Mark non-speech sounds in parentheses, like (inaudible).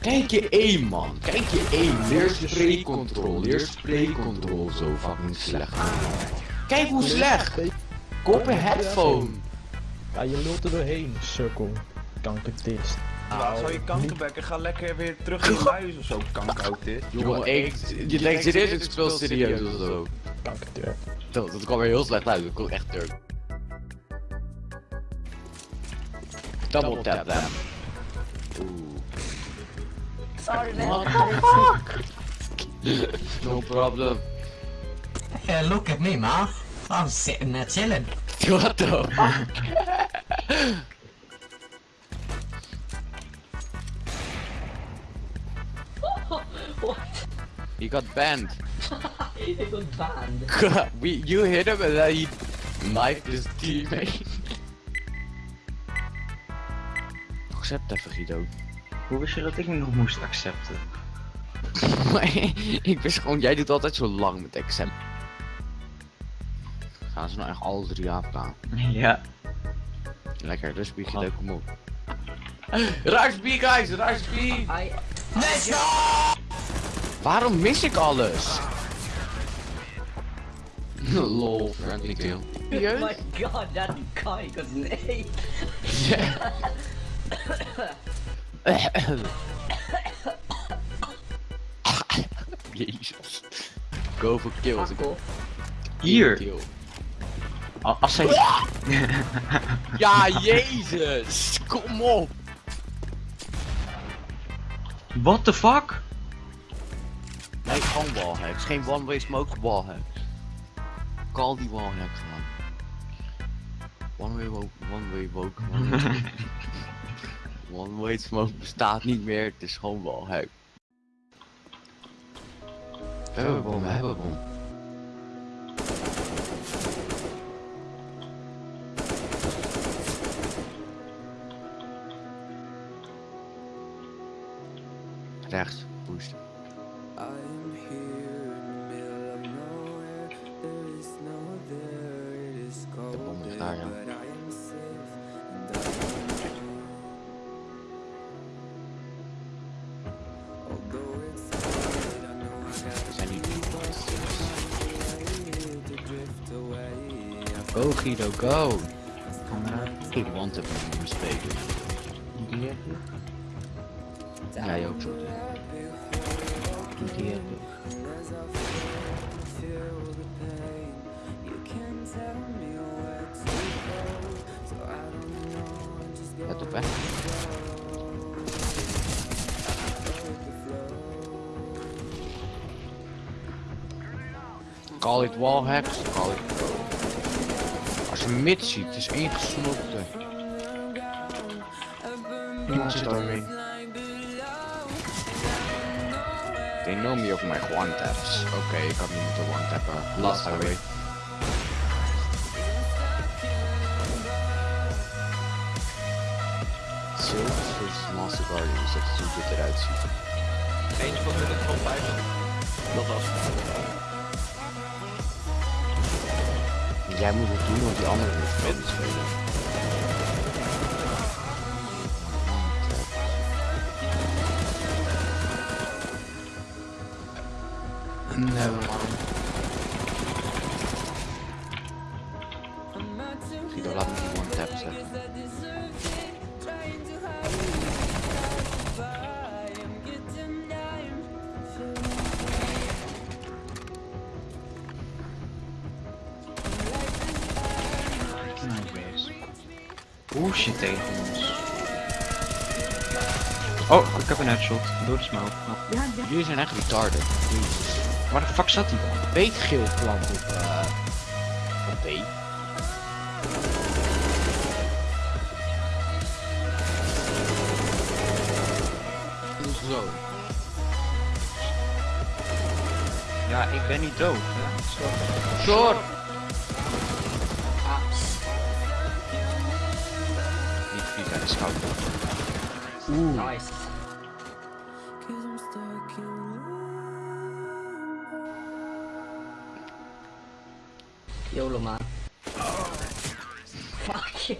Kijk je één man, kijk je één. Leer spraycontrol, leer spraycontrol zo fucking slecht. Kijk hoe slecht! Kop een headphone. Ja, je lult er doorheen, sukkel. Kankertist. Laat zou je kankerbekken, ga lekker weer terug in huis of zo, kankertist. Jongen, ik, je denkt serieus, ik speel serieus of zo. Dat, dat kwam er heel slecht uit, dat kon echt turk. Double tap them. Oeh. Sorry man. What the (laughs) fuck? no problem. Yeah, look at me, ma. I'm sitting there chilling. (laughs) What the fuck? (laughs) What? He got banned. Banned. we, you hit him and then he knifed his teammate. (laughs) Accept even Guido. Hoe wist je dat ik me nog moest accepten? (laughs) Ik wist gewoon, jij doet altijd zo lang met accept. Gaan ze nou echt alle drie afgaan? (laughs) Ja. Lekker, dus bied je kom op. Rush B guys, rush B! I... Waarom mis ik alles? (laughs) Lol, friendly kill. Oh my god, that guy got an A. Ja. Jezus. Go for kills. Fuck off. Hier. Kill. Al- Als zij... Ja, jezus! Kom op! What the fuck? Nee, gewoon wallhacks. Geen one-way smoke, wallhacks. Call die wallhacks man. One-way woke, one-way woke, (laughs) one-way One-way smoke bestaat niet meer, het is gewoon wallhack. We hebben bom, we hebben bom. Rechts, boost. I'm here Cold bom is there, daar, ja. but I am safe. And I know. Although it's hard, I know I gotta zijn niet Go Guido, go! Ik want hem niet spelen. Die heb je. Jij ook zo. Die heb je. The flow. Call it wallhacks, call it pro. Als je mid ziet, het is ingesmokte. Iemand zit doorheen. They know me over my one taps. Oké, ik had niet moeten one tappen. Last away. Silver versus Master Guardian, dus dat is hoe dit eruit ziet. Eentje van hun van 50. Dat was Jij moet het doen, want die andere moet mid spelen. Never mind. Guido, laat me die one tap zeggen. Nou, wees. Bullshit tegen ons. Oh, ik heb een headshot. Door de smoke. Jullie zijn echt retarded. Jezus. Waar de fuck zat hij dan? Beetgeel plant op, eh op B. Zo. Ja, ik ben niet dood. Hè? Zo. Short! Niet vies aan de scout. Nice. YOLO man. Fuck you.